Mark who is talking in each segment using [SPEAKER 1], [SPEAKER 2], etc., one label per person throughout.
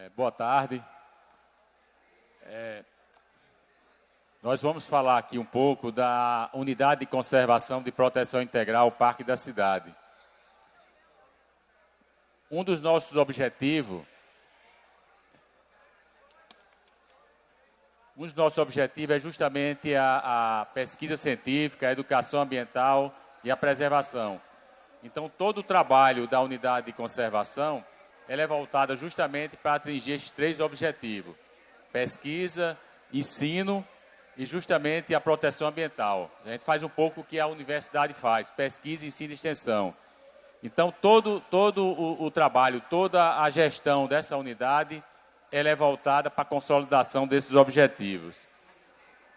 [SPEAKER 1] É, boa tarde. É, nós vamos falar aqui um pouco da Unidade de Conservação de Proteção Integral Parque da Cidade. Um dos nossos objetivos um dos nossos objetivos é justamente a, a pesquisa científica, a educação ambiental e a preservação. Então, todo o trabalho da unidade de conservação ela é voltada justamente para atingir esses três objetivos: pesquisa, ensino e justamente a proteção ambiental. A gente faz um pouco o que a universidade faz: pesquisa, ensino e extensão. Então, todo, todo o, o trabalho, toda a gestão dessa unidade, ela é voltada para a consolidação desses objetivos.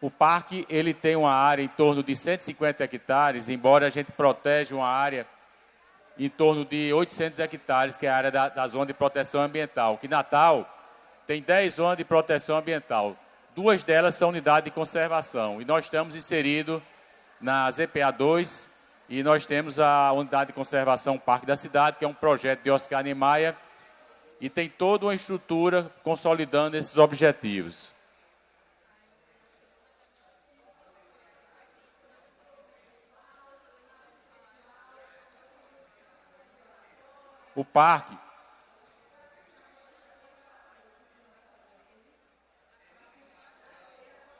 [SPEAKER 1] O parque ele tem uma área em torno de 150 hectares, embora a gente proteja uma área em torno de 800 hectares, que é a área da, da zona de proteção ambiental. Que Natal tem 10 zonas de proteção ambiental. Duas delas são unidade de conservação. E nós estamos inseridos na ZPA 2 e nós temos a unidade de conservação Parque da Cidade, que é um projeto de Oscar Niemeyer, e tem toda uma estrutura consolidando esses objetivos. O parque.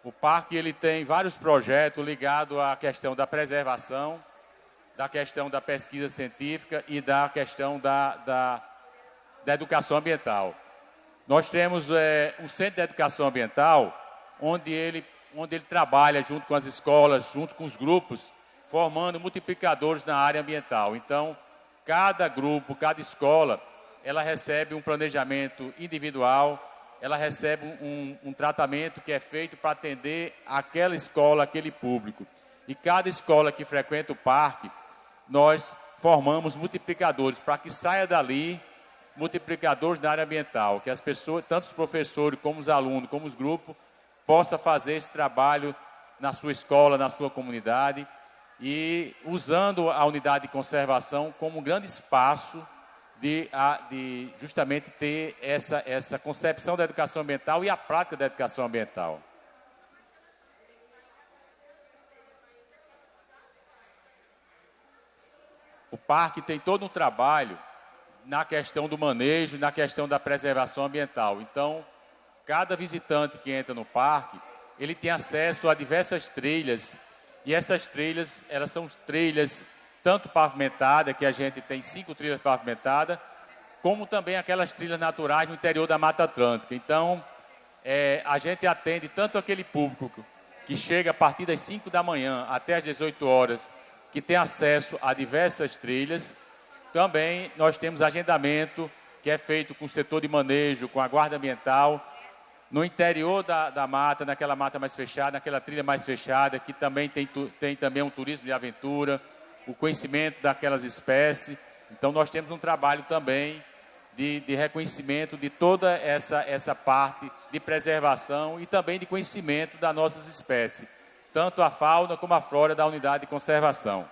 [SPEAKER 1] O parque ele tem vários projetos ligados à questão da preservação, da questão da pesquisa científica e da questão da, da, da educação ambiental. Nós temos é, um centro de educação ambiental, onde ele, onde ele trabalha junto com as escolas, junto com os grupos, formando multiplicadores na área ambiental. Então, Cada grupo, cada escola, ela recebe um planejamento individual, ela recebe um, um tratamento que é feito para atender aquela escola, aquele público. E cada escola que frequenta o parque, nós formamos multiplicadores para que saia dali multiplicadores na área ambiental, que as pessoas, tanto os professores como os alunos, como os grupos, possam fazer esse trabalho na sua escola, na sua comunidade e usando a unidade de conservação como um grande espaço de, de justamente ter essa, essa concepção da educação ambiental e a prática da educação ambiental. O parque tem todo um trabalho na questão do manejo, na questão da preservação ambiental. Então, cada visitante que entra no parque, ele tem acesso a diversas trilhas e essas trilhas, elas são trilhas tanto pavimentadas, que a gente tem cinco trilhas pavimentadas, como também aquelas trilhas naturais no interior da Mata Atlântica. Então, é, a gente atende tanto aquele público que chega a partir das 5 da manhã até as 18 horas, que tem acesso a diversas trilhas. Também nós temos agendamento que é feito com o setor de manejo, com a guarda ambiental, no interior da, da mata, naquela mata mais fechada, naquela trilha mais fechada, que também tem, tem também um turismo de aventura, o conhecimento daquelas espécies. Então, nós temos um trabalho também de, de reconhecimento de toda essa, essa parte de preservação e também de conhecimento das nossas espécies, tanto a fauna como a flora da unidade de conservação.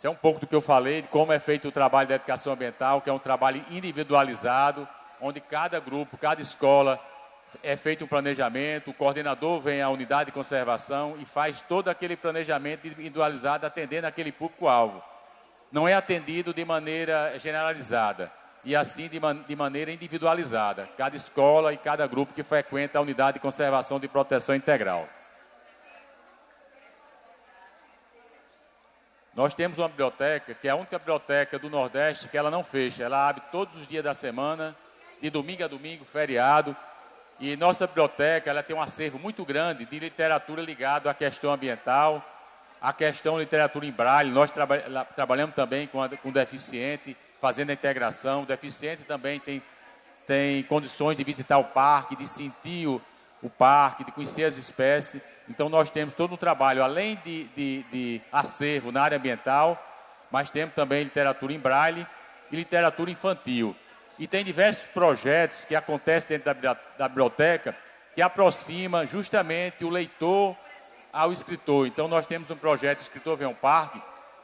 [SPEAKER 1] Isso é um pouco do que eu falei, de como é feito o trabalho da educação ambiental, que é um trabalho individualizado, onde cada grupo, cada escola é feito um planejamento, o coordenador vem à unidade de conservação e faz todo aquele planejamento individualizado atendendo aquele público-alvo. Não é atendido de maneira generalizada, e assim de, man de maneira individualizada, cada escola e cada grupo que frequenta a unidade de conservação de proteção integral. Nós temos uma biblioteca, que é a única biblioteca do Nordeste que ela não fecha. Ela abre todos os dias da semana, de domingo a domingo, feriado. E nossa biblioteca ela tem um acervo muito grande de literatura ligado à questão ambiental, à questão literatura em braille. Nós traba trabalhamos também com, a, com deficiente, fazendo a integração. O deficiente também tem, tem condições de visitar o parque, de sentir o, o parque, de conhecer as espécies. Então, nós temos todo um trabalho, além de, de, de acervo na área ambiental, mas temos também literatura em braille e literatura infantil. E tem diversos projetos que acontecem dentro da, da biblioteca que aproxima justamente o leitor ao escritor. Então, nós temos um projeto Escritor Vem ao Parque,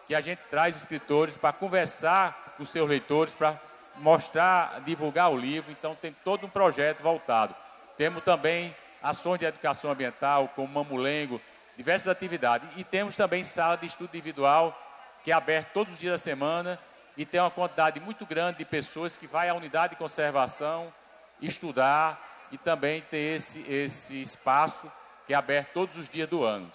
[SPEAKER 1] que a gente traz escritores para conversar com seus leitores para mostrar, divulgar o livro. Então, tem todo um projeto voltado. Temos também ações de educação ambiental, como Mamulengo, diversas atividades. E temos também sala de estudo individual, que é aberta todos os dias da semana e tem uma quantidade muito grande de pessoas que vai à unidade de conservação estudar e também ter esse, esse espaço que é aberto todos os dias do ano.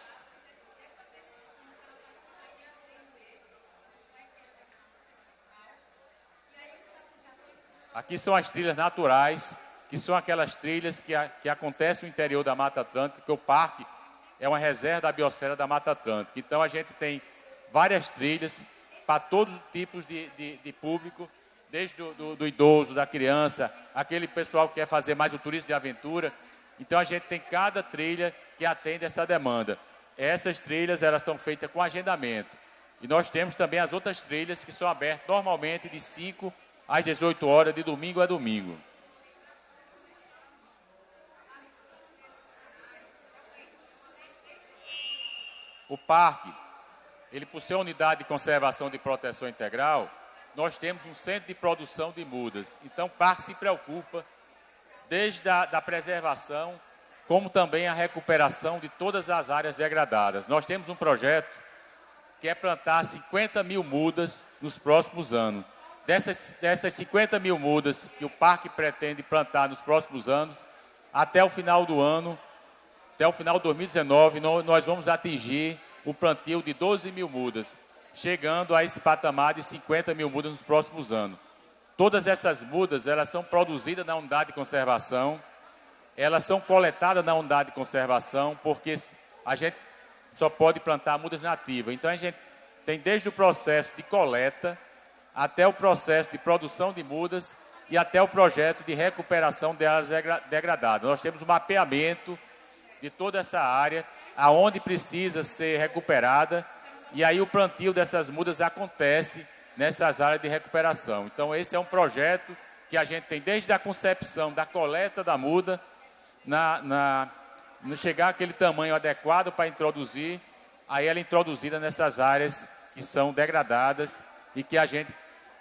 [SPEAKER 1] Aqui são as trilhas naturais, que são aquelas trilhas que, que acontecem no interior da Mata Atlântica, que o parque é uma reserva da biosfera da Mata Atlântica. Então a gente tem várias trilhas para todos os tipos de, de, de público, desde do, do, do, idoso, da criança, aquele pessoal que quer fazer mais o turismo de aventura. Então a gente tem cada trilha que atende essa demanda. Essas trilhas elas são feitas com agendamento. E nós temos também as outras trilhas que são abertas normalmente de 5 às 18 horas, de domingo a domingo. O parque, ele por ser unidade de conservação de proteção integral, nós temos um centro de produção de mudas. Então, o parque se preocupa desde a da preservação, como também a recuperação de todas as áreas degradadas. Nós temos um projeto que é plantar 50 mil mudas nos próximos anos. Dessas, dessas 50 mil mudas que o parque pretende plantar nos próximos anos, até o final do ano, até o final de 2019, nós vamos atingir o plantio de 12 mil mudas, chegando a esse patamar de 50 mil mudas nos próximos anos. Todas essas mudas, elas são produzidas na unidade de conservação, elas são coletadas na unidade de conservação, porque a gente só pode plantar mudas nativas. Então, a gente tem desde o processo de coleta, até o processo de produção de mudas e até o projeto de recuperação de áreas degradadas. Nós temos um mapeamento de toda essa área, aonde precisa ser recuperada, e aí o plantio dessas mudas acontece nessas áreas de recuperação. Então, esse é um projeto que a gente tem desde a concepção da coleta da muda, na, na, no chegar aquele tamanho adequado para introduzir, aí ela é introduzida nessas áreas que são degradadas e que a gente,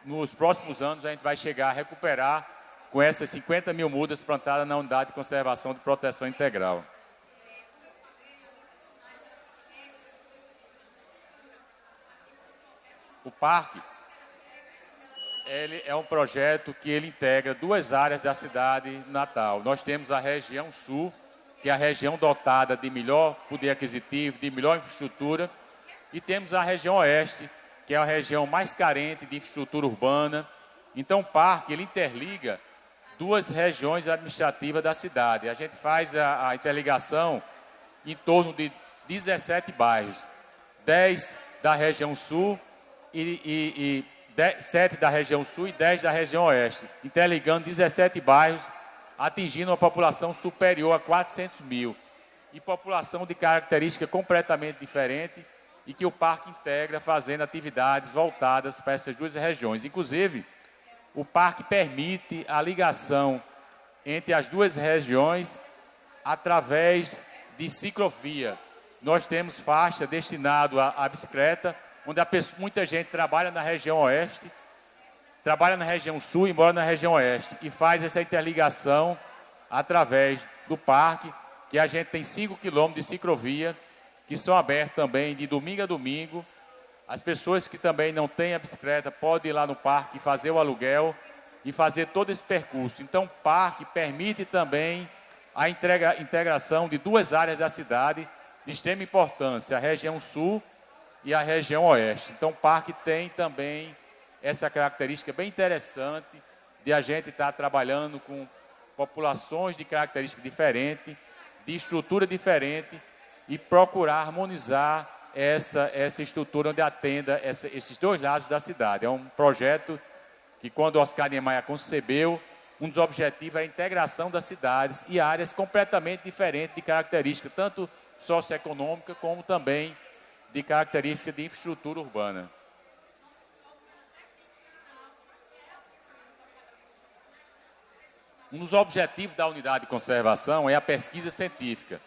[SPEAKER 1] nos próximos anos, a gente vai chegar a recuperar com essas 50 mil mudas plantadas na unidade de conservação de proteção integral. O parque ele é um projeto que ele integra duas áreas da cidade natal. Nós temos a região sul, que é a região dotada de melhor poder aquisitivo, de melhor infraestrutura, e temos a região oeste, que é a região mais carente de infraestrutura urbana. Então, o parque ele interliga duas regiões administrativas da cidade. A gente faz a, a interligação em torno de 17 bairros, 10 da região sul e, e, e 7 da região sul e 10 da região oeste, interligando 17 bairros, atingindo uma população superior a 400 mil. E população de característica completamente diferente e que o parque integra fazendo atividades voltadas para essas duas regiões. Inclusive, o parque permite a ligação entre as duas regiões através de ciclovia. Nós temos faixa destinado à bicicleta onde pessoa, muita gente trabalha na região oeste, trabalha na região sul e mora na região oeste, e faz essa interligação através do parque, que a gente tem 5 quilômetros de ciclovia, que são abertos também de domingo a domingo. As pessoas que também não têm a bicicleta podem ir lá no parque fazer o aluguel e fazer todo esse percurso. Então, o parque permite também a integração de duas áreas da cidade de extrema importância, a região sul e a região oeste. Então, o parque tem também essa característica bem interessante de a gente estar trabalhando com populações de característica diferente, de estrutura diferente e procurar harmonizar essa, essa estrutura onde atenda essa, esses dois lados da cidade. É um projeto que, quando Oscar Niemeyer concebeu, um dos objetivos é a integração das cidades e áreas completamente diferentes de característica, tanto socioeconômica como também de característica de infraestrutura urbana. Um dos objetivos da unidade de conservação é a pesquisa científica.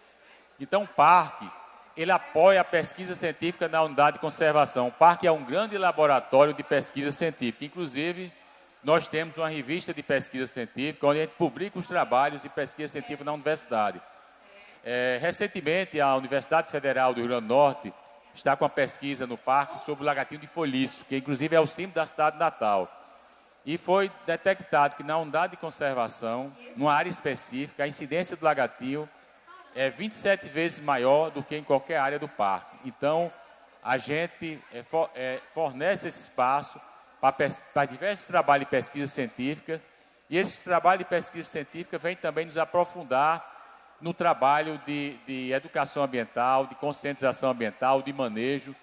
[SPEAKER 1] Então, o parque, ele apoia a pesquisa científica na unidade de conservação. O parque é um grande laboratório de pesquisa científica. Inclusive, nós temos uma revista de pesquisa científica, onde a gente publica os trabalhos de pesquisa científica na universidade. É, recentemente, a Universidade Federal do Rio Grande do Norte está com a pesquisa no parque sobre o lagartinho de folhiço, que inclusive é o símbolo da cidade de Natal. E foi detectado que na unidade de conservação, numa área específica, a incidência do lagartinho é 27 vezes maior do que em qualquer área do parque. Então, a gente é, é, fornece esse espaço para diversos trabalhos de pesquisa científica, e esse trabalho de pesquisa científica vem também nos aprofundar no trabalho de, de educação ambiental, de conscientização ambiental, de manejo.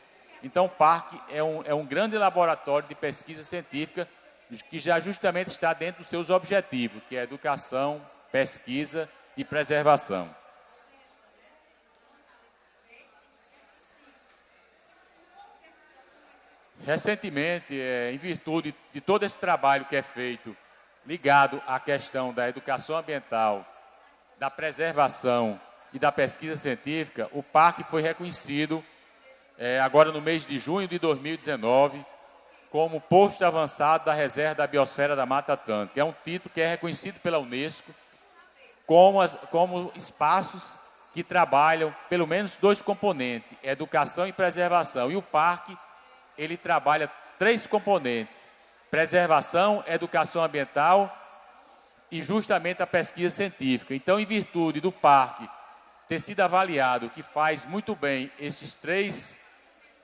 [SPEAKER 1] Então, o parque é um, é um grande laboratório de pesquisa científica que já justamente está dentro dos seus objetivos, que é educação, pesquisa e preservação. Recentemente, é, em virtude de todo esse trabalho que é feito ligado à questão da educação ambiental, da preservação e da pesquisa científica, o parque foi reconhecido é, agora no mês de junho de 2019 como posto avançado da reserva da biosfera da Mata Atlântica. É um título que é reconhecido pela Unesco como, as, como espaços que trabalham pelo menos dois componentes, educação e preservação. E o parque ele trabalha três componentes: preservação, educação ambiental e justamente a pesquisa científica. Então, em virtude do parque ter sido avaliado que faz muito bem esses três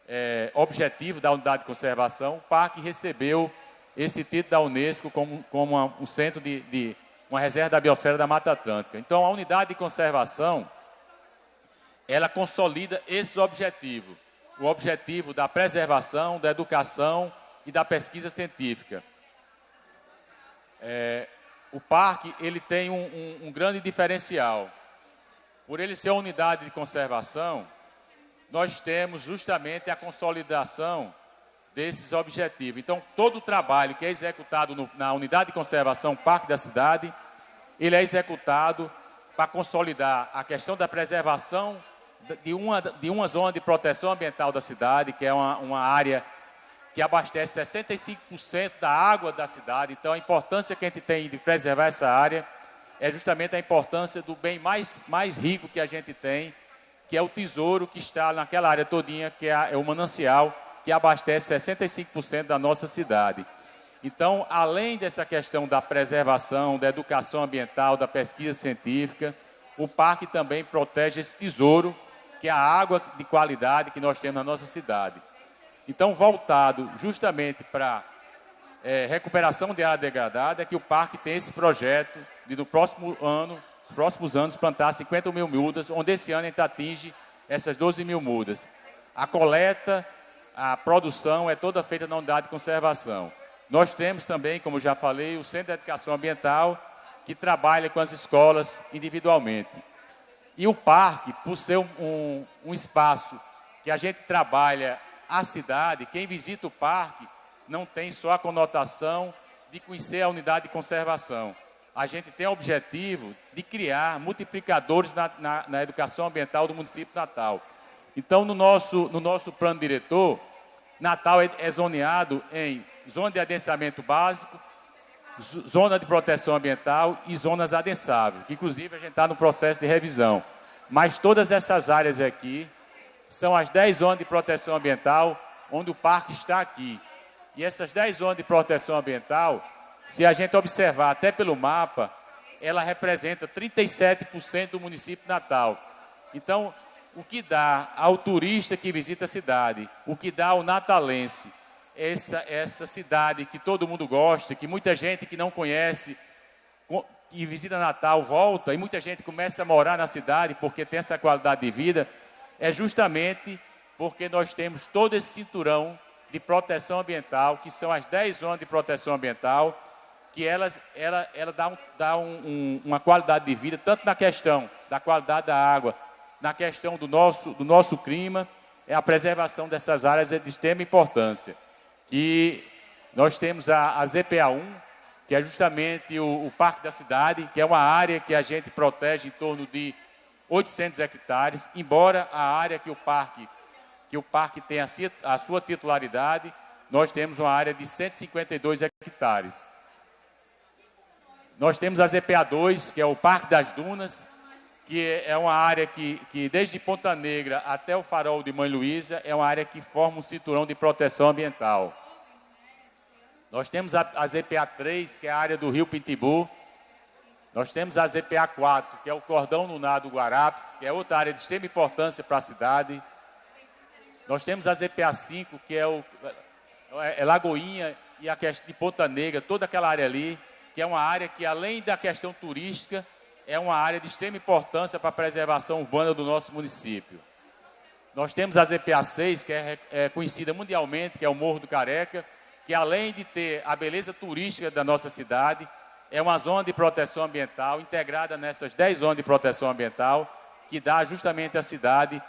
[SPEAKER 1] é, objetivos da unidade de conservação, o parque recebeu esse título da Unesco como, como uma, um centro de, de uma reserva da biosfera da Mata Atlântica. Então, a unidade de conservação, ela consolida esses objetivos o objetivo da preservação, da educação e da pesquisa científica. É, o parque ele tem um, um, um, grande diferencial. Por ele ser uma unidade de conservação, nós temos justamente a consolidação desses objetivos. Então, todo o trabalho que é executado no, na unidade de conservação Parque da Cidade, ele é executado para consolidar a questão da preservação de uma, de uma zona de proteção ambiental da cidade, que é uma, uma área que abastece 65% da água da cidade. Então, a importância que a gente tem de preservar essa área é justamente a importância do bem mais, mais rico que a gente tem, que é o tesouro que está naquela área todinha, que é, é o manancial, que abastece 65% da nossa cidade. Então, além dessa questão da preservação, da educação ambiental, da pesquisa científica, o parque também protege esse tesouro que é a água de qualidade que nós temos na nossa cidade. Então, voltado justamente para é, recuperação de área degradada, é que o parque tem esse projeto de no próximo ano, nos próximos anos, plantar 50 mil mudas, onde esse ano a gente atinge essas 12 mil mudas. A coleta, a produção é toda feita na unidade de conservação. Nós temos também, como já falei, o Centro de Educação Ambiental, que trabalha com as escolas individualmente. E o parque, por ser um, um, um espaço que a gente trabalha a cidade, quem visita o parque não tem só a conotação de conhecer a unidade de conservação. A gente tem o objetivo de criar multiplicadores na, na, na educação ambiental do município de Natal. Então, no nosso, no nosso plano diretor, Natal é, é zoneado em zona de adensamento básico, zona de proteção ambiental e zonas adensáveis. Inclusive, a gente está no processo de revisão. Mas todas essas áreas aqui são as 10 zonas de proteção ambiental, onde o parque está aqui. E essas 10 zonas de proteção ambiental, se a gente observar até pelo mapa, ela representa 37% do município Natal. Então, o que dá ao turista que visita a cidade, o que dá ao natalense, essa, essa cidade que todo mundo gosta, que muita gente que não conhece, que visita Natal volta, e muita gente começa a morar na cidade porque tem essa qualidade de vida, é justamente porque nós temos todo esse cinturão de proteção ambiental, que são as 10 zonas de proteção ambiental, que elas, ela, ela dá, um, dá um, um, uma qualidade de vida, tanto na questão da qualidade da água, na questão do nosso, do nosso clima, é a preservação dessas áreas é de extrema importância. E nós temos a, a ZPA1, que é justamente o, o Parque da Cidade, que é uma área que a gente protege em torno de 800 hectares, embora a área que o parque, que o parque tem a, sua titularidade, nós temos uma área de 152 hectares. Nós temos a ZPA2, que é o Parque das Dunas, que é uma área que, que, desde Ponta Negra até o farol de Mãe Luísa, é uma área que forma um cinturão de proteção ambiental. Nós temos a, a ZPA 3, que é a área do Rio Pintibu. Nós temos a ZPA 4, que é o cordão lunar do Guarapes, que é outra área de extrema importância para a cidade. Nós temos a ZPA 5, que é, o, é, é Lagoinha e a de Ponta Negra, toda aquela área ali, que é uma área que, além da questão turística, é uma área de extrema importância para a preservação urbana do nosso município. Nós temos a ZPA 6, que é, é conhecida mundialmente, que é o Morro do Careca, que além de ter a beleza turística da nossa cidade, é uma zona de proteção ambiental, integrada nessas 10 zonas de proteção ambiental, que dá justamente à cidade,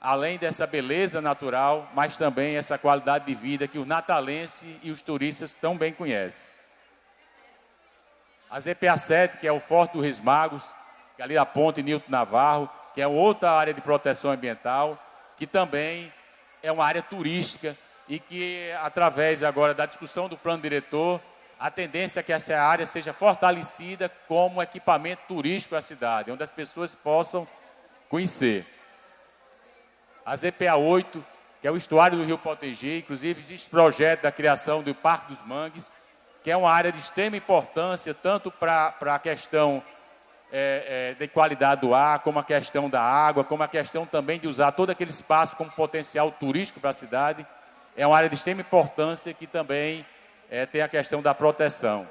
[SPEAKER 1] além dessa beleza natural, mas também essa qualidade de vida que o natalense e os turistas tão bem conhecem. A ZPA 7, que é o Forte do Reis Magos, que é ali a ponte Nilton Navarro, que é outra área de proteção ambiental, que também é uma área turística e que, através agora da discussão do plano diretor, a tendência é que essa área seja fortalecida como equipamento turístico da cidade, onde as pessoas possam conhecer. A ZPA 8, que é o estuário do Rio Potengi, inclusive existe projeto da criação do Parque dos Mangues, que é uma área de extrema importância, tanto para a questão é, é, de qualidade do ar, como a questão da água, como a questão também de usar todo aquele espaço como potencial turístico para a cidade é uma área de extrema importância que também é, tem a questão da proteção.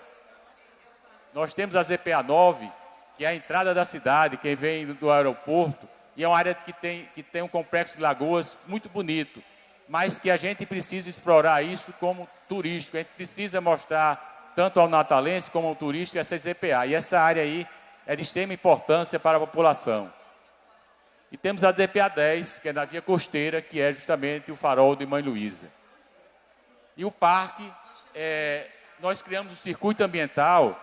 [SPEAKER 1] Nós temos a ZPA 9, que é a entrada da cidade, quem vem do aeroporto, e é uma área que tem, que tem um complexo de lagoas muito bonito, mas que a gente precisa explorar isso como turístico, a gente precisa mostrar tanto ao natalense como ao turista essa ZPA, e essa área aí é de extrema importância para a população. E temos a DPA 10, que é na via costeira, que é justamente o farol de Mãe Luísa. E o parque, é, nós criamos um circuito ambiental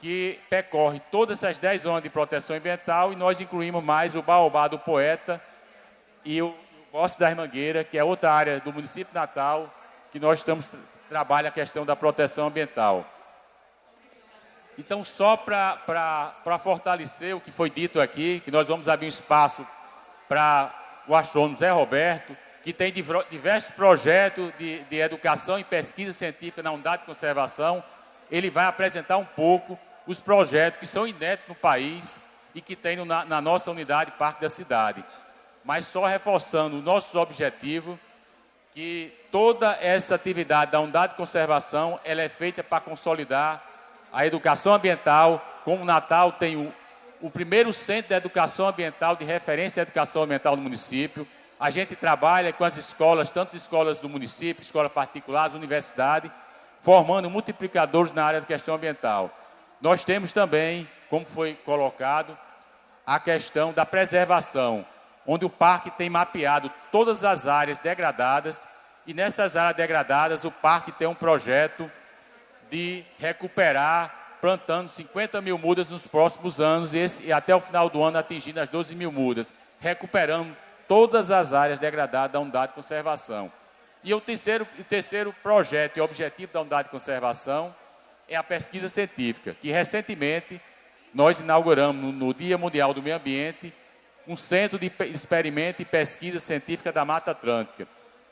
[SPEAKER 1] que percorre todas essas 10 zonas de proteção ambiental e nós incluímos mais o Baobá do Poeta e o Bosque da Mangueira, que é outra área do município Natal, que nós estamos trabalha a questão da proteção ambiental. Então, só para fortalecer o que foi dito aqui, que nós vamos abrir um espaço para o astrônomo Zé Roberto, que tem diversos projetos de, de educação e pesquisa científica na unidade de conservação. Ele vai apresentar um pouco os projetos que são inéditos no país e que tem na, na nossa unidade Parque da Cidade. Mas só reforçando os nossos objetivos, que toda essa atividade da unidade de conservação ela é feita para consolidar a educação ambiental, como o Natal tem o, o primeiro centro de educação ambiental, de referência à educação ambiental no município. A gente trabalha com as escolas, tanto as escolas do município, escolas particulares, universidade, formando multiplicadores na área da questão ambiental. Nós temos também, como foi colocado, a questão da preservação, onde o parque tem mapeado todas as áreas degradadas e nessas áreas degradadas o parque tem um projeto de recuperar, plantando 50 mil mudas nos próximos anos e, esse, e até o final do ano atingindo as 12 mil mudas, recuperando todas as áreas degradadas da unidade de conservação. E o terceiro, o terceiro projeto e objetivo da unidade de conservação é a pesquisa científica, que recentemente nós inauguramos no, Dia Mundial do Meio Ambiente um centro de experimento e pesquisa científica da Mata Atlântica,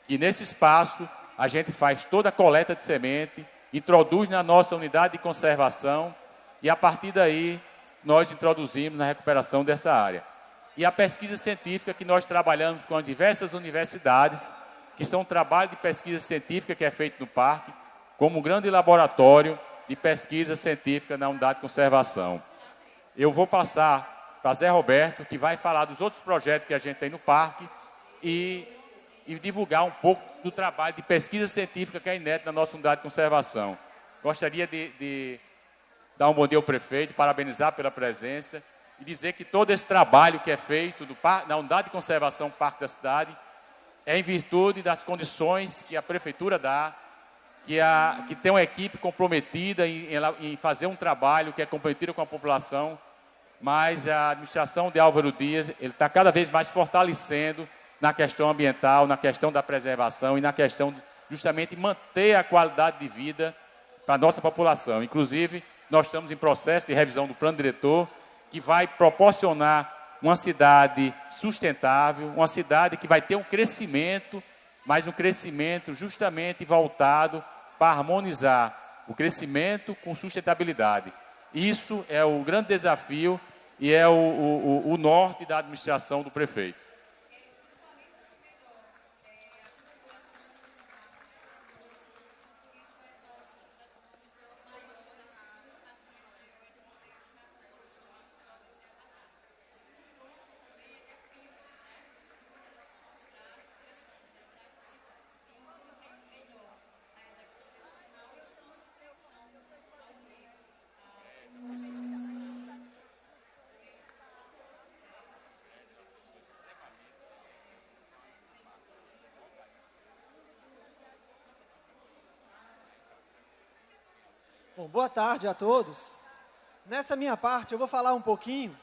[SPEAKER 1] que nesse espaço a gente faz toda a coleta de semente, introduz na nossa unidade de conservação e a partir daí nós introduzimos na recuperação dessa área. E a pesquisa científica que nós trabalhamos com as diversas universidades, que são um trabalho de pesquisa científica que é feito no parque, como um grande laboratório de pesquisa científica na unidade de conservação. Eu vou passar para Zé Roberto, que vai falar dos outros projetos que a gente tem no parque e e divulgar um pouco do trabalho de pesquisa científica que é inédito na nossa unidade de conservação. Gostaria de, de dar um bom dia ao prefeito, parabenizar pela presença e dizer que todo esse trabalho que é feito do, na unidade de conservação Parque da Cidade é em virtude das condições que a prefeitura dá, que, a, que tem uma equipe comprometida em, em fazer um trabalho que é comprometido com a população, mas a administração de Álvaro Dias ele está cada vez mais fortalecendo na questão ambiental, na questão da preservação e na questão de justamente manter a qualidade de vida para a nossa população. Inclusive, nós estamos em processo de revisão do plano diretor, que vai proporcionar uma cidade sustentável, uma cidade que vai ter um crescimento, mas um crescimento justamente voltado para harmonizar o crescimento com sustentabilidade. Isso é o grande desafio e é o, o, o norte da administração do prefeito.
[SPEAKER 2] Bom, boa tarde a todos. Nessa minha parte, eu vou falar um pouquinho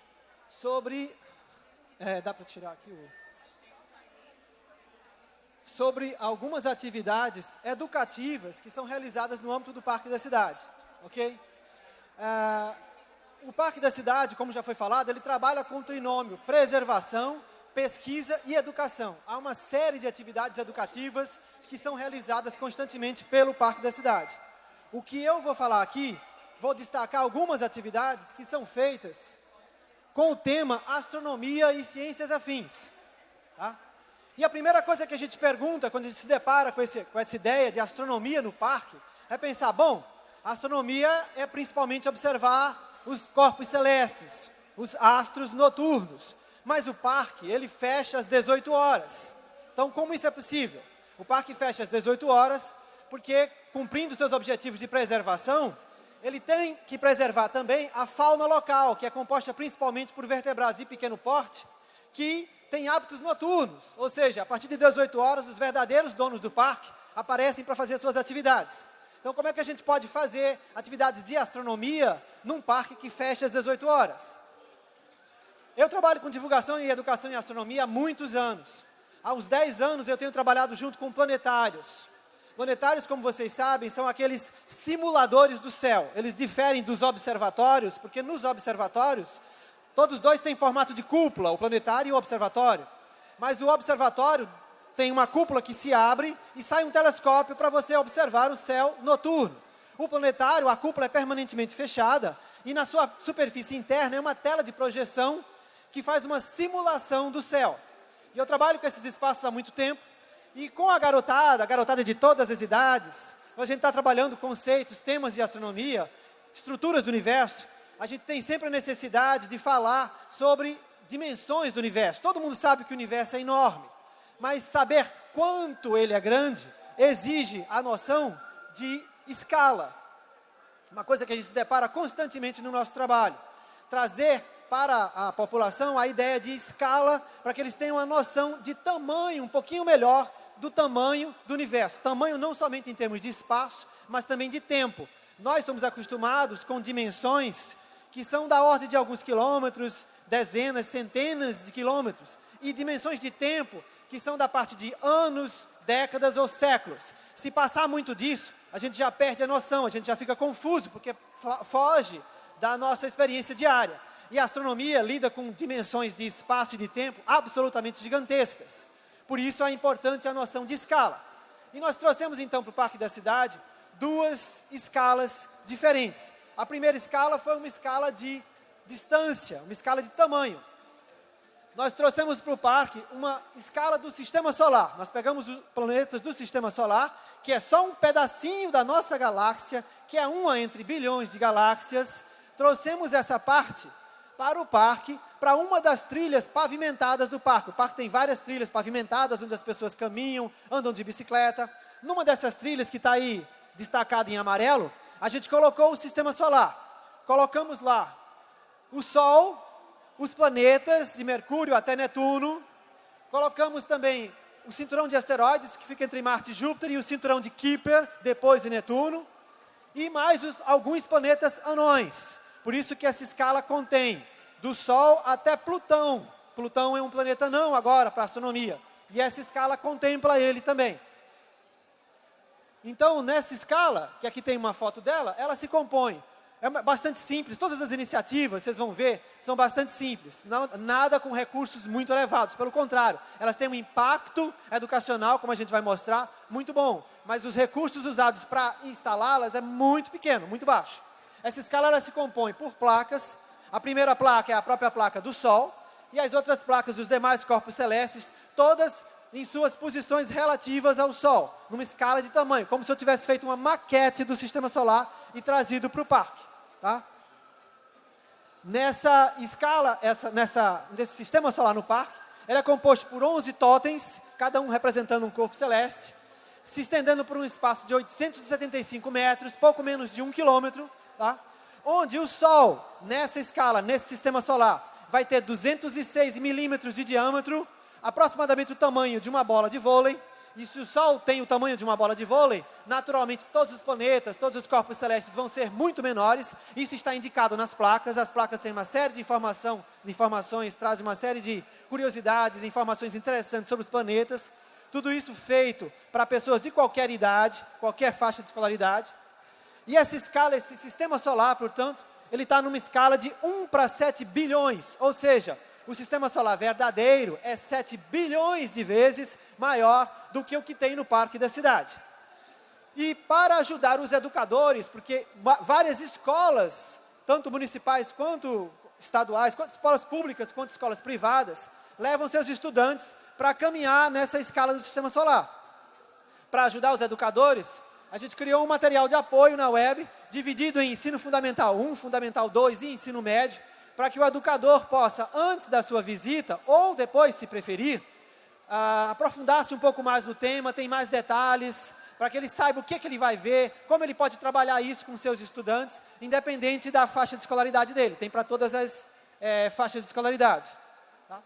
[SPEAKER 2] sobre... É, dá para tirar aqui o... Sobre algumas atividades educativas que são realizadas no âmbito do Parque da Cidade, ok? É, o Parque da Cidade, como já foi falado, ele trabalha com o trinômio preservação, pesquisa e educação. Há uma série de atividades educativas que são realizadas constantemente pelo Parque da Cidade. O que eu vou falar aqui, vou destacar algumas atividades que são feitas com o tema astronomia e ciências afins. Tá? E a primeira coisa que a gente pergunta quando a gente se depara com, esse, com essa ideia de astronomia no parque, é pensar, bom, astronomia é principalmente observar os corpos celestes, os astros noturnos. Mas o parque, ele fecha às 18 horas. Então, como isso é possível? O parque fecha às 18 horas, porque cumprindo seus objetivos de preservação, ele tem que preservar também a fauna local, que é composta principalmente por vertebrados de pequeno porte, que têm hábitos noturnos, ou seja, a partir de 18 horas, os verdadeiros donos do parque aparecem para fazer suas atividades. Então, como é que a gente pode fazer atividades de astronomia num parque que fecha às 18 horas? Eu trabalho com divulgação e educação em astronomia há muitos anos. Há uns 10 anos eu tenho trabalhado junto com planetários. Planetários, como vocês sabem, são aqueles simuladores do céu. Eles diferem dos observatórios, porque nos observatórios, todos dois têm formato de cúpula, o planetário e o observatório. Mas o observatório tem uma cúpula que se abre e sai um telescópio para você observar o céu noturno. O planetário, a cúpula é permanentemente fechada e na sua superfície interna é uma tela de projeção que faz uma simulação do céu. E eu trabalho com esses espaços há muito tempo e com a garotada, a garotada de todas as idades, a gente está trabalhando conceitos, temas de astronomia, estruturas do universo, a gente tem sempre a necessidade de falar sobre dimensões do universo. Todo mundo sabe que o universo é enorme, mas saber quanto ele é grande exige a noção de escala. Uma coisa que a gente se depara constantemente no nosso trabalho. Trazer para a população a ideia de escala, para que eles tenham uma noção de tamanho um pouquinho melhor do tamanho do universo. Tamanho não somente em termos de espaço, mas também de tempo. Nós somos acostumados com dimensões que são da ordem de alguns quilômetros, dezenas, centenas de quilômetros, e dimensões de tempo que são da parte de anos, décadas ou séculos. Se passar muito disso, a gente já perde a noção, a gente já fica confuso, porque foge da nossa experiência diária. E a astronomia lida com dimensões de espaço e de tempo absolutamente gigantescas. Por isso é importante a noção de escala. E nós trouxemos então para o Parque da Cidade duas escalas diferentes. A primeira escala foi uma escala de distância, uma escala de tamanho. Nós trouxemos para o parque uma escala do sistema solar. Nós pegamos os planetas do sistema solar, que é só um pedacinho da nossa galáxia, que é uma entre bilhões de galáxias. Trouxemos essa parte para o parque, para uma das trilhas pavimentadas do parque. O parque tem várias trilhas pavimentadas, onde as pessoas caminham, andam de bicicleta. Numa dessas trilhas que está aí destacada em amarelo, a gente colocou o sistema solar. Colocamos lá o Sol, os planetas de Mercúrio até Netuno. Colocamos também o cinturão de asteroides, que fica entre Marte e Júpiter, e o cinturão de Kuiper, depois de Netuno. E mais os, alguns planetas anões. Por isso que essa escala contém do Sol até Plutão. Plutão é um planeta não agora para astronomia. E essa escala contempla ele também. Então, nessa escala, que aqui tem uma foto dela, ela se compõe. É bastante simples, todas as iniciativas, vocês vão ver, são bastante simples. Não, nada com recursos muito elevados, pelo contrário, elas têm um impacto educacional, como a gente vai mostrar, muito bom. Mas os recursos usados para instalá-las é muito pequeno, muito baixo. Essa escala ela se compõe por placas. A primeira placa é a própria placa do Sol, e as outras placas dos demais corpos celestes, todas em suas posições relativas ao Sol, numa escala de tamanho, como se eu tivesse feito uma maquete do Sistema Solar e trazido para o parque. Tá? Nessa escala, essa, nessa, nesse Sistema Solar no parque, ele é composto por 11 totens, cada um representando um corpo celeste, se estendendo por um espaço de 875 metros, pouco menos de um quilômetro, tá? Onde o Sol, nessa escala, nesse Sistema Solar, vai ter 206 milímetros de diâmetro, aproximadamente o tamanho de uma bola de vôlei. E se o Sol tem o tamanho de uma bola de vôlei, naturalmente todos os planetas, todos os corpos celestes vão ser muito menores. Isso está indicado nas placas. As placas têm uma série de, informação, informações, trazem uma série de curiosidades, informações interessantes sobre os planetas. Tudo isso feito para pessoas de qualquer idade, qualquer faixa de escolaridade. E essa escala, esse sistema solar, portanto, ele está numa escala de 1 para 7 bilhões, ou seja, o sistema solar verdadeiro é 7 bilhões de vezes maior do que o que tem no parque da cidade. E para ajudar os educadores, porque várias escolas, tanto municipais quanto estaduais, quanto escolas públicas, quanto escolas privadas, levam seus estudantes para caminhar nessa escala do sistema solar. Para ajudar os educadores, a gente criou um material de apoio na web, dividido em ensino fundamental 1, fundamental 2 e ensino médio, para que o educador possa, antes da sua visita, ou depois, se preferir, uh, aprofundar-se um pouco mais no tema, tem mais detalhes, para que ele saiba o que, que ele vai ver, como ele pode trabalhar isso com seus estudantes, independente da faixa de escolaridade dele. Tem para todas as é, faixas de escolaridade. Tá?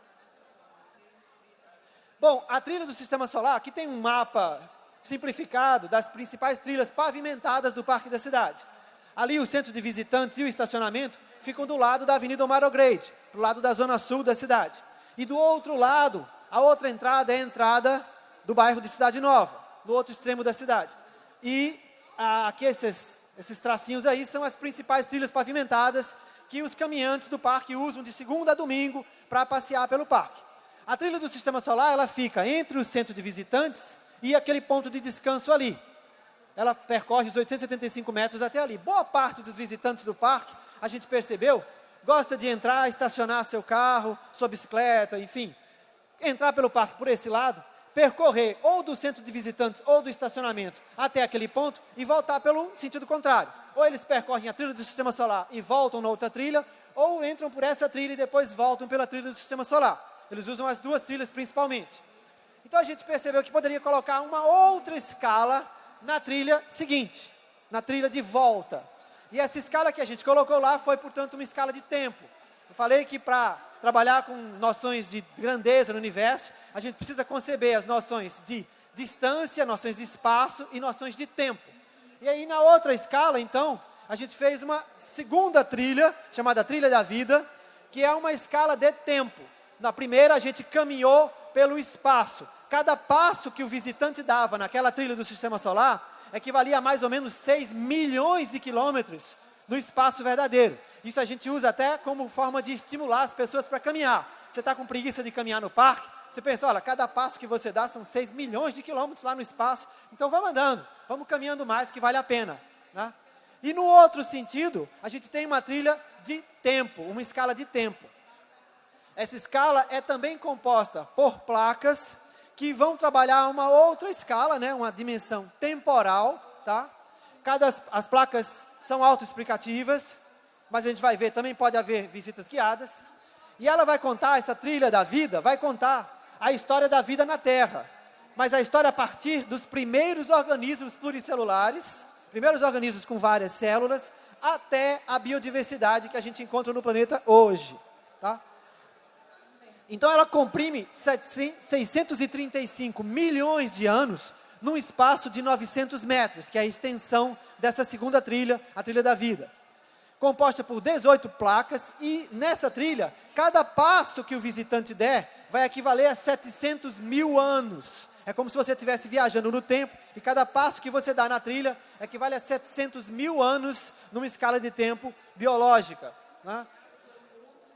[SPEAKER 2] Bom, a trilha do Sistema Solar, aqui tem um mapa simplificado das principais trilhas pavimentadas do Parque da Cidade. Ali o centro de visitantes e o estacionamento ficam do lado da Avenida Omar O'Grady, do lado da zona sul da cidade. E do outro lado, a outra entrada é a entrada do bairro de Cidade Nova, no outro extremo da cidade. E aqui esses, esses tracinhos aí são as principais trilhas pavimentadas que os caminhantes do parque usam de segunda a domingo para passear pelo parque. A trilha do Sistema Solar, ela fica entre o centro de visitantes e aquele ponto de descanso ali. Ela percorre os 875 metros até ali. Boa parte dos visitantes do parque, a gente percebeu, gosta de entrar, estacionar seu carro, sua bicicleta, enfim, entrar pelo parque por esse lado, percorrer ou do centro de visitantes ou do estacionamento até aquele ponto e voltar pelo sentido contrário. Ou eles percorrem a trilha do sistema solar e voltam na outra trilha, ou entram por essa trilha e depois voltam pela trilha do sistema solar. Eles usam as duas trilhas principalmente. Então a gente percebeu que poderia colocar uma outra escala na trilha seguinte, na trilha de volta. E essa escala que a gente colocou lá foi, portanto, uma escala de tempo. Eu falei que para trabalhar com noções de grandeza no universo, a gente precisa conceber as noções de distância, noções de espaço e noções de tempo. E aí, na outra escala, então, a gente fez uma segunda trilha, chamada Trilha da Vida, que é uma escala de tempo. Na primeira, a gente caminhou pelo espaço. Cada passo que o visitante dava naquela trilha do sistema solar equivalia a mais ou menos 6 milhões de quilômetros no espaço verdadeiro. Isso a gente usa até como forma de estimular as pessoas para caminhar. Você está com preguiça de caminhar no parque? Você pensa, olha, cada passo que você dá são 6 milhões de quilômetros lá no espaço. Então vamos andando, vamos caminhando mais que vale a pena. Né? E no outro sentido, a gente tem uma trilha de tempo, uma escala de tempo. Essa escala é também composta por placas que vão trabalhar uma outra escala, né, uma dimensão temporal, tá? Cada as, as placas são autoexplicativas, mas a gente vai ver, também pode haver visitas guiadas. E ela vai contar, essa trilha da vida, vai contar a história da vida na Terra. Mas a história a partir dos primeiros organismos pluricelulares, primeiros organismos com várias células, até a biodiversidade que a gente encontra no planeta hoje. Tá? Então ela comprime 635 milhões de anos num espaço de 900 metros, que é a extensão dessa segunda trilha, a trilha da vida. composta por 18 placas e nessa trilha, cada passo que o visitante der vai equivaler a 700 mil anos. É como se você estivesse viajando no tempo e cada passo que você dá na trilha equivale a 700 mil anos numa escala de tempo biológica. Né?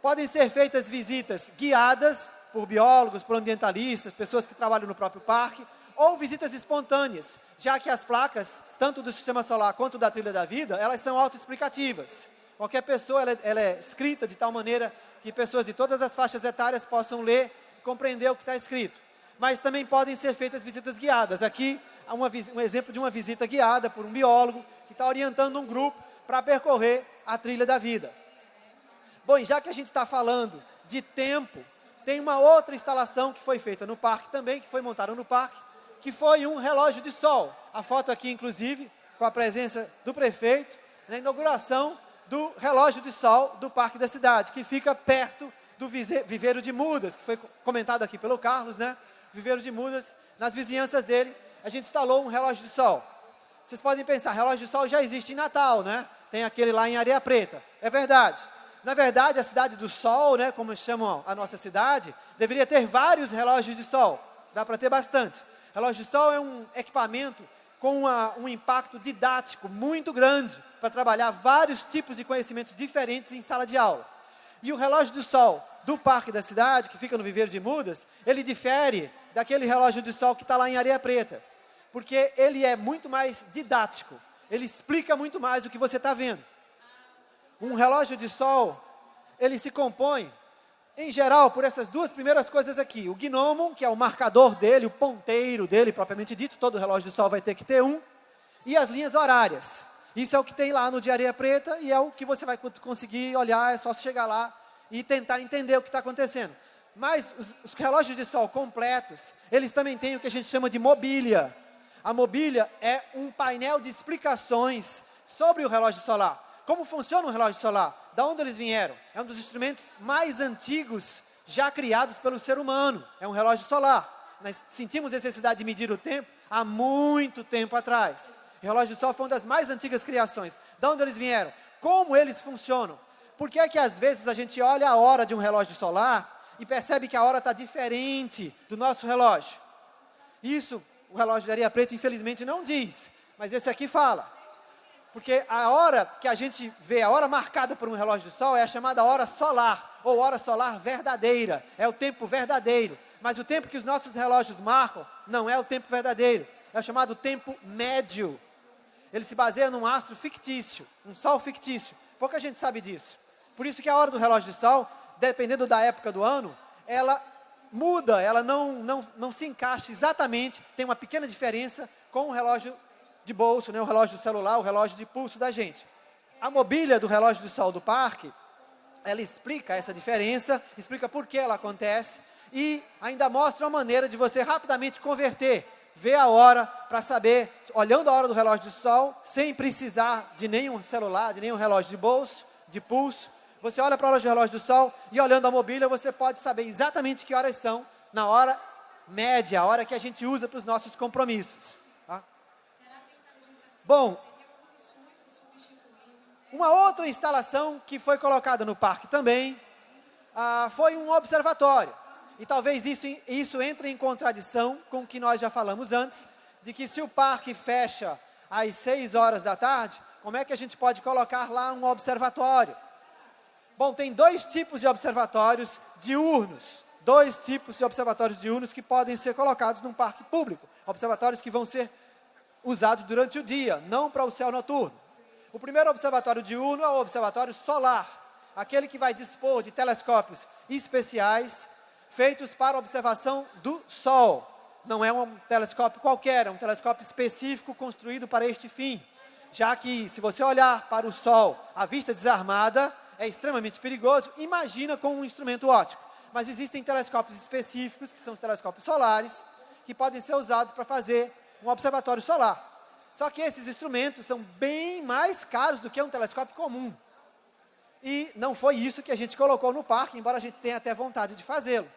[SPEAKER 2] Podem ser feitas visitas guiadas por biólogos, por ambientalistas, pessoas que trabalham no próprio parque, ou visitas espontâneas, já que as placas, tanto do Sistema Solar quanto da Trilha da Vida, elas são autoexplicativas. Qualquer pessoa, ela, ela é escrita de tal maneira que pessoas de todas as faixas etárias possam ler e compreender o que está escrito. Mas também podem ser feitas visitas guiadas. Aqui, uma, um exemplo de uma visita guiada por um biólogo que está orientando um grupo para percorrer a trilha da vida. Bom, já que a gente está falando de tempo, tem uma outra instalação que foi feita no parque também, que foi montada no parque, que foi um relógio de sol. A foto aqui, inclusive, com a presença do prefeito, na inauguração do relógio de sol do Parque da Cidade, que fica perto do viveiro de mudas, que foi comentado aqui pelo Carlos, né? Viveiro de mudas, nas vizinhanças dele, a gente instalou um relógio de sol. Vocês podem pensar, relógio de sol já existe em Natal, né? Tem aquele lá em Areia Preta. É verdade. Na verdade, a cidade do sol, né, como chamam a nossa cidade, deveria ter vários relógios de sol. Dá para ter bastante. Relógio de sol é um equipamento com uma, um impacto didático muito grande para trabalhar vários tipos de conhecimentos diferentes em sala de aula. E o relógio do sol do parque da cidade, que fica no Viveiro de Mudas, ele difere daquele relógio de sol que está lá em Areia Preta, porque ele é muito mais didático, ele explica muito mais o que você está vendo. Um relógio de sol, ele se compõe, em geral, por essas duas primeiras coisas aqui. O gnomo, que é o marcador dele, o ponteiro dele, propriamente dito, todo relógio de sol vai ter que ter um, e as linhas horárias. Isso é o que tem lá no de areia preta e é o que você vai conseguir olhar, é só chegar lá e tentar entender o que está acontecendo. Mas os, os, relógios de sol completos, eles também têm o que a gente chama de mobília. A mobília é um painel de explicações sobre o relógio solar. Como funciona o relógio solar? Da onde eles vieram? É um dos instrumentos mais antigos já criados pelo ser humano. É um relógio solar. Nós sentimos necessidade de medir o tempo há muito tempo atrás. O relógio do sol foi uma das mais antigas criações. De onde eles vieram? Como eles funcionam? Por que é que às vezes a gente olha a hora de um relógio solar e percebe que a hora está diferente do nosso relógio? Isso o relógio de areia preta infelizmente não diz, mas esse aqui fala. Porque a hora que a gente vê, a hora marcada por um relógio de sol é a chamada hora solar, ou hora solar verdadeira, é o tempo verdadeiro. Mas o tempo que os nossos relógios marcam não é o tempo verdadeiro, é o chamado tempo médio. Ele se baseia num astro fictício, um sol fictício. Pouca gente sabe disso. Por isso que a hora do relógio de sol, dependendo da época do ano, ela muda, ela não, não, não se encaixa exatamente, tem uma pequena diferença com o relógio de bolso, né, o relógio do celular, o relógio de pulso da gente. A mobília do relógio de sol do parque, ela explica essa diferença, explica por que ela acontece e ainda mostra uma maneira de você rapidamente converter ver a hora para saber, olhando a hora do relógio de sol, sem precisar de nenhum celular, de nenhum relógio de bolso, de pulso. Você olha para o relógio do sol e olhando a mobília, você pode saber exatamente que horas são, na hora média, a hora que a gente usa para os nossos compromissos. Tá? Bom, uma outra instalação que foi colocada no parque também ah, foi um observatório. E talvez isso, isso entre em contradição com o que nós já falamos antes, de que se o parque fecha às 6 horas da tarde, como é que a gente pode colocar lá um observatório? Bom, tem dois tipos de observatórios diurnos, dois tipos de observatórios diurnos que podem ser colocados num parque público. Observatórios que vão ser usados durante o dia, não para o céu noturno. O primeiro observatório diurno é o observatório solar, aquele que vai dispor de telescópios especiais feitos para observação do Sol. Não é um telescópio qualquer, é um telescópio específico construído para este fim. Já que, se você olhar para o Sol à vista desarmada, é extremamente perigoso, imagina com um instrumento óptico. Mas existem telescópios específicos, que são os telescópios solares, que podem ser usados para fazer um observatório solar. Só que esses instrumentos são bem mais caros do que um telescópio comum. E não foi isso que a gente colocou no parque, embora a gente tenha até vontade de fazê-lo.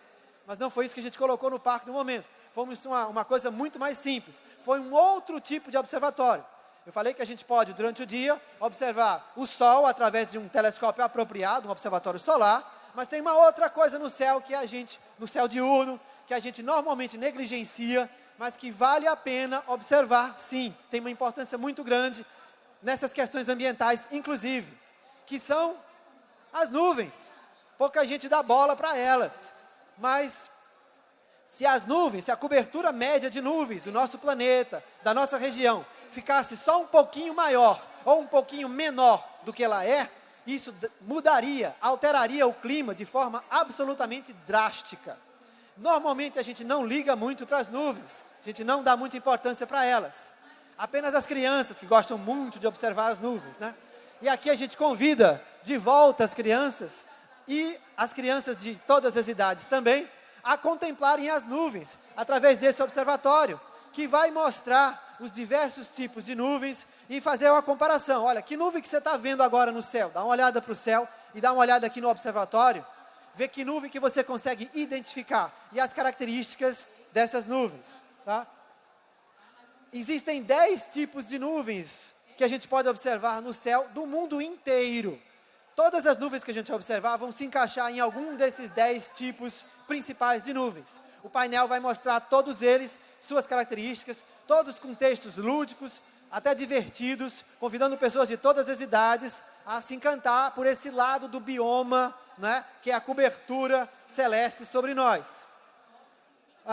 [SPEAKER 2] Mas não foi isso que a gente colocou no parque no momento. Foi uma, uma coisa muito mais simples. Foi um outro tipo de observatório. Eu falei que a gente pode, durante o dia, observar o Sol através de um telescópio apropriado, um observatório solar, mas tem uma outra coisa no céu que a gente, no céu diurno, que a gente normalmente negligencia, mas que vale a pena observar, sim, tem uma importância muito grande nessas questões ambientais, inclusive, que são as nuvens. Pouca gente dá bola para elas, mas se as nuvens, se a cobertura média de nuvens do nosso planeta, da nossa região, ficasse só um pouquinho maior ou um pouquinho menor do que ela é, isso mudaria, alteraria o clima de forma absolutamente drástica. Normalmente a gente não liga muito para as nuvens, a gente não dá muita importância para elas. Apenas as crianças que gostam muito de observar as nuvens, né? E aqui a gente convida de volta as crianças e as crianças de todas as idades também a contemplarem as nuvens através desse observatório, que vai mostrar os diversos tipos de nuvens e fazer uma comparação. Olha, que nuvem que você está vendo agora no céu? Dá uma olhada para o céu e dá uma olhada aqui no observatório. Vê que nuvem que você consegue identificar e as características dessas nuvens. Tá? Existem 10 tipos de nuvens que a gente pode observar no céu do mundo inteiro. Todas as nuvens que a gente observar vão se encaixar em algum desses 10 tipos principais de nuvens. O painel vai mostrar todos eles, suas características, todos com textos lúdicos, até divertidos, convidando pessoas de todas as idades a se encantar por esse lado do bioma, né, que é a cobertura celeste sobre nós.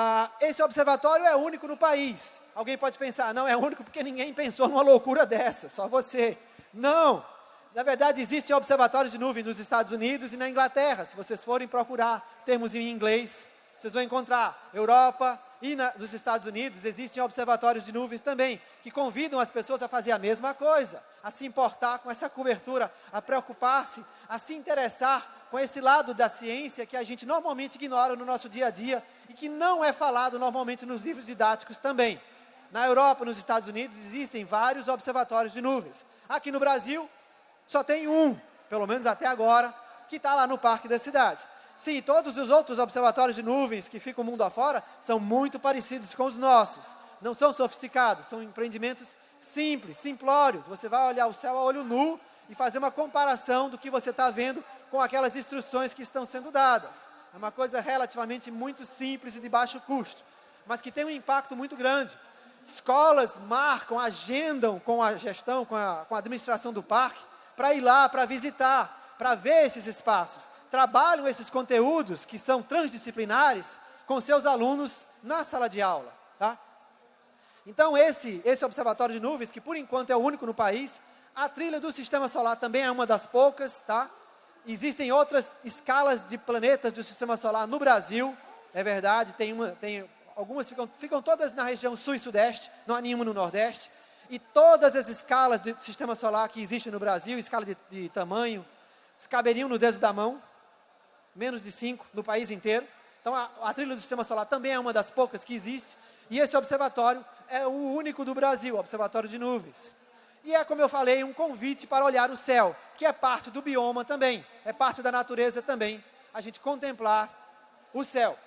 [SPEAKER 2] Ah, esse observatório é único no país. Alguém pode pensar, não é único porque ninguém pensou numa loucura dessa, só você. Não! Na verdade, existem observatórios de nuvem nos Estados Unidos e na Inglaterra. Se vocês forem procurar termos em inglês, vocês vão encontrar Europa e na, nos Estados Unidos existem observatórios de nuvens também, que convidam as pessoas a fazer a mesma coisa, a se importar com essa cobertura, a preocupar-se, a se interessar com esse lado da ciência que a gente normalmente ignora no nosso dia a dia e que não é falado normalmente nos livros didáticos também. Na Europa, nos Estados Unidos, existem vários observatórios de nuvens. Aqui no Brasil, só tem um, pelo menos até agora, que está lá no Parque da Cidade. Sim, todos os outros observatórios de nuvens que ficam mundo afora são muito parecidos com os nossos. Não são sofisticados, são empreendimentos simples, simplórios. Você vai olhar o céu a olho nu e fazer uma comparação do que você está vendo com aquelas instruções que estão sendo dadas. É uma coisa relativamente muito simples e de baixo custo, mas que tem um impacto muito grande. Escolas marcam, agendam com a gestão, com a, com a administração do parque, para ir lá, para visitar, para ver esses espaços. Trabalham esses conteúdos que são transdisciplinares com seus alunos na sala de aula. Tá? Então, esse, esse observatório de nuvens, que por enquanto é o único no país, a trilha do sistema solar também é uma das poucas, tá? Existem outras escalas de planetas do sistema solar no Brasil, é verdade, tem, uma, tem algumas ficam, ficam todas na região sul e sudeste, não há nenhuma no nordeste. E todas as escalas do sistema solar que existem no Brasil, escala de, de tamanho, caberiam no dedo da mão, menos de 5 no país inteiro. Então, a, a trilha do sistema solar também é uma das poucas que existe. E esse observatório é o único do Brasil, Observatório de Nuvens. E é, como eu falei, um convite para olhar o céu, que é parte do bioma também, é parte da natureza também, a gente contemplar o céu.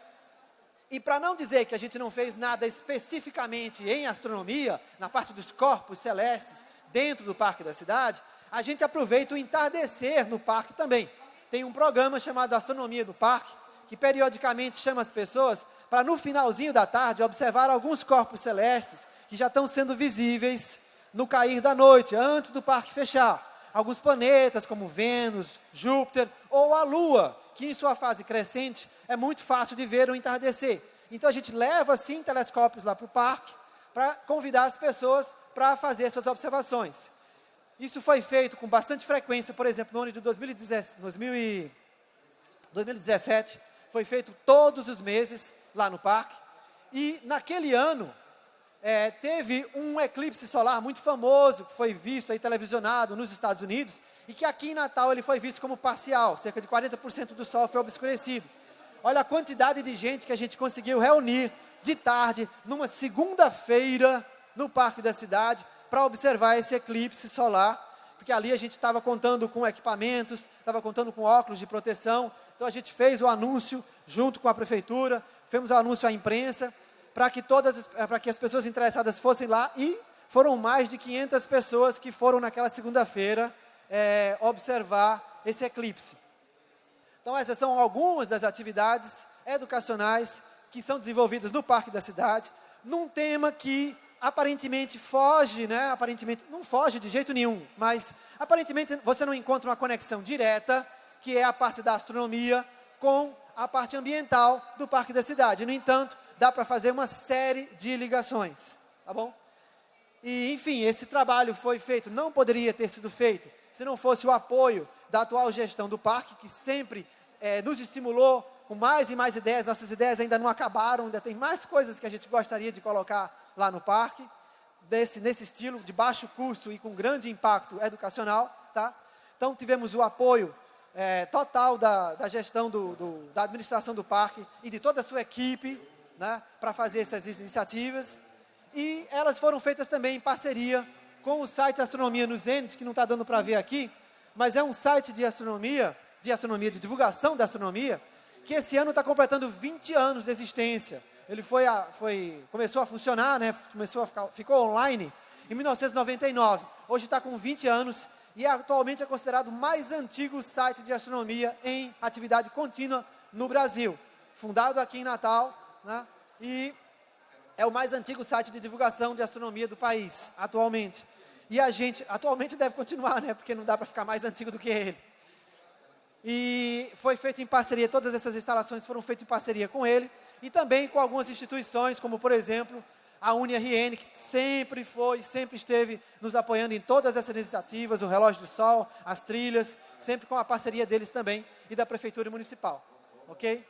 [SPEAKER 2] E para não dizer que a gente não fez nada especificamente em astronomia, na parte dos corpos celestes, dentro do Parque da Cidade, a gente aproveita o entardecer no parque também. Tem um programa chamado Astronomia do Parque, que periodicamente chama as pessoas para no finalzinho da tarde observar alguns corpos celestes que já estão sendo visíveis no cair da noite, antes do parque fechar. Alguns planetas como Vênus, Júpiter ou a Lua, que em sua fase crescente é muito fácil de ver o entardecer. Então a gente leva sim telescópios lá para o parque para convidar as pessoas para fazer essas observações. Isso foi feito com bastante frequência, por exemplo, no ano de 2017, foi feito todos os meses lá no parque. E naquele ano, é, teve um eclipse solar muito famoso, que foi visto aí televisionado nos Estados Unidos, e que aqui em Natal ele foi visto como parcial, cerca de 40% do sol foi obscurecido. Olha a quantidade de gente que a gente conseguiu reunir de tarde, numa segunda-feira, no Parque da Cidade, para observar esse eclipse solar, porque ali a gente estava contando com equipamentos, estava contando com óculos de proteção, então a gente fez o anúncio junto com a prefeitura, fizemos o anúncio à imprensa, para que todas, para que as pessoas interessadas fossem lá e foram mais de 500 pessoas que foram naquela segunda-feira é, observar esse eclipse. Então, essas são algumas das atividades educacionais que são desenvolvidas no Parque da Cidade, num tema que aparentemente foge, né? Aparentemente não foge de jeito nenhum, mas aparentemente você não encontra uma conexão direta, que é a parte da astronomia com a parte ambiental do Parque da Cidade. No entanto, dá para fazer uma série de ligações, tá bom? E, enfim, esse trabalho foi feito, não poderia ter sido feito se não fosse o apoio da atual gestão do parque, que sempre é, nos estimulou com mais e mais ideias. Nossas ideias ainda não acabaram, ainda tem mais coisas que a gente gostaria de colocar lá no parque, desse, nesse estilo, de baixo custo e com grande impacto educacional. Tá? Então, tivemos o apoio é, total da, da gestão do, do, da administração do parque e de toda a sua equipe né, para fazer essas iniciativas. E elas foram feitas também em parceria com o site Astronomia no Zenit, que não está dando para ver aqui, mas é um site de astronomia, de astronomia, de divulgação da astronomia, que esse ano está completando 20 anos de existência. Ele foi, a, foi começou a funcionar, né, começou a ficar, ficou online em 1999. Hoje está com 20 anos e atualmente é considerado o mais antigo site de astronomia em atividade contínua no Brasil. Fundado aqui em Natal, né, e é o mais antigo site de divulgação de astronomia do país, atualmente. E a gente, atualmente deve continuar, né, porque não dá para ficar mais antigo do que ele. E foi feito em parceria, todas essas instalações foram feitas em parceria com ele, e também com algumas instituições, como por exemplo, a UniRN, que sempre foi, sempre esteve nos apoiando em todas essas iniciativas, o Relógio do Sol, as trilhas, sempre com a parceria deles também, e da Prefeitura Municipal. Ok?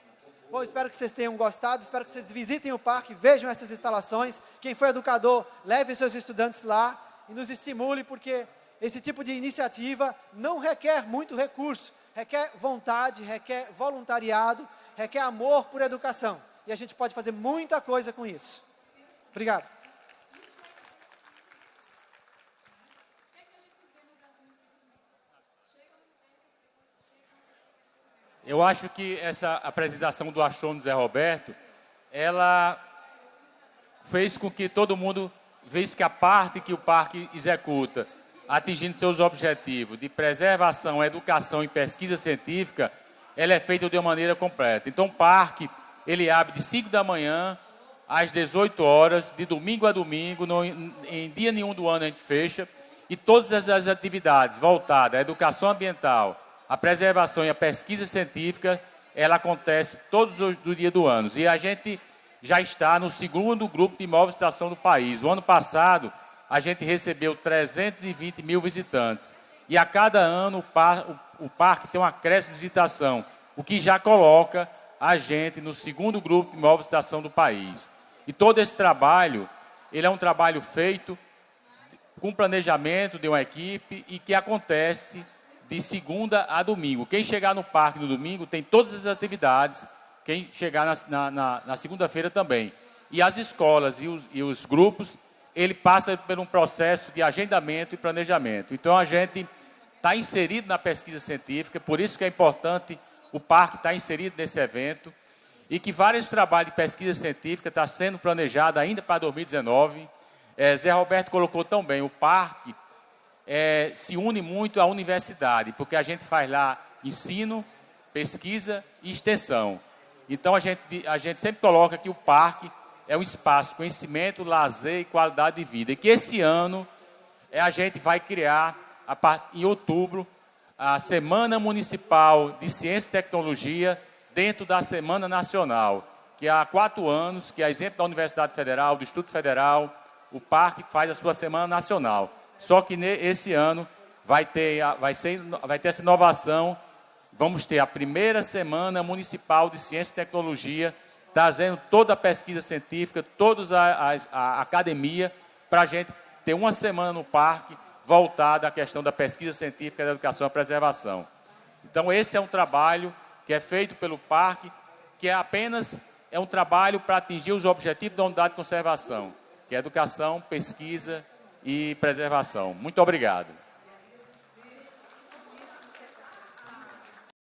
[SPEAKER 2] Bom, espero que vocês tenham gostado, espero que vocês visitem o parque, vejam essas instalações. Quem for educador, leve seus estudantes lá e nos estimule, porque esse tipo de iniciativa não requer muito recurso, requer vontade, requer voluntariado, requer amor por educação. E a gente pode fazer muita coisa com isso. Obrigado.
[SPEAKER 1] Eu acho que essa apresentação do astrônomo Zé Roberto, ela fez com que todo mundo visse que a parte que o parque executa, atingindo seus objetivos de preservação, educação e pesquisa científica, ela é feita de uma maneira completa. Então, o parque, ele abre de 5 da manhã às 18 horas, de domingo a domingo, no, em dia nenhum do ano a gente fecha, e todas as atividades voltadas à educação ambiental, a preservação e a pesquisa científica, ela acontece todos os dias do ano. E a gente já está no segundo grupo de imóveis de estação do país. O ano passado, a gente recebeu 320 mil visitantes. E a cada ano o, par, o, o parque tem uma acréscimo de visitação, o que já coloca a gente no segundo grupo de imóveis de estação do país. E todo esse trabalho, ele é um trabalho feito com planejamento de uma equipe e que acontece de segunda a domingo. Quem chegar no parque no domingo tem todas as atividades, quem chegar na, na, na segunda-feira também. E as escolas e os, e os grupos, ele passa por um processo de agendamento e planejamento. Então, a gente está inserido na pesquisa científica, por isso que é importante o parque estar tá inserido nesse evento, e que vários trabalhos de pesquisa científica estão tá sendo planejados ainda para 2019. É, Zé Roberto colocou tão bem, o parque é, se une muito à universidade, porque a gente faz lá ensino, pesquisa e extensão. Então, a gente, a gente sempre coloca que o parque é um espaço, conhecimento, lazer e qualidade de vida. E que esse ano é, a gente vai criar, a, em outubro, a Semana Municipal de Ciência e Tecnologia dentro da Semana Nacional, que há quatro anos, que é exemplo da Universidade Federal, do Instituto Federal, o parque faz a sua Semana Nacional. Só que esse ano vai ter, vai, ser, vai ter essa inovação. Vamos ter a primeira semana municipal de ciência e tecnologia, trazendo toda a pesquisa científica, toda a, a, a academia, para a gente ter uma semana no parque voltada à questão da pesquisa científica, da educação e preservação. Então, esse é um trabalho que é feito pelo parque, que é apenas é um trabalho para atingir os objetivos da unidade de conservação, que é educação, pesquisa e preservação. Muito obrigado.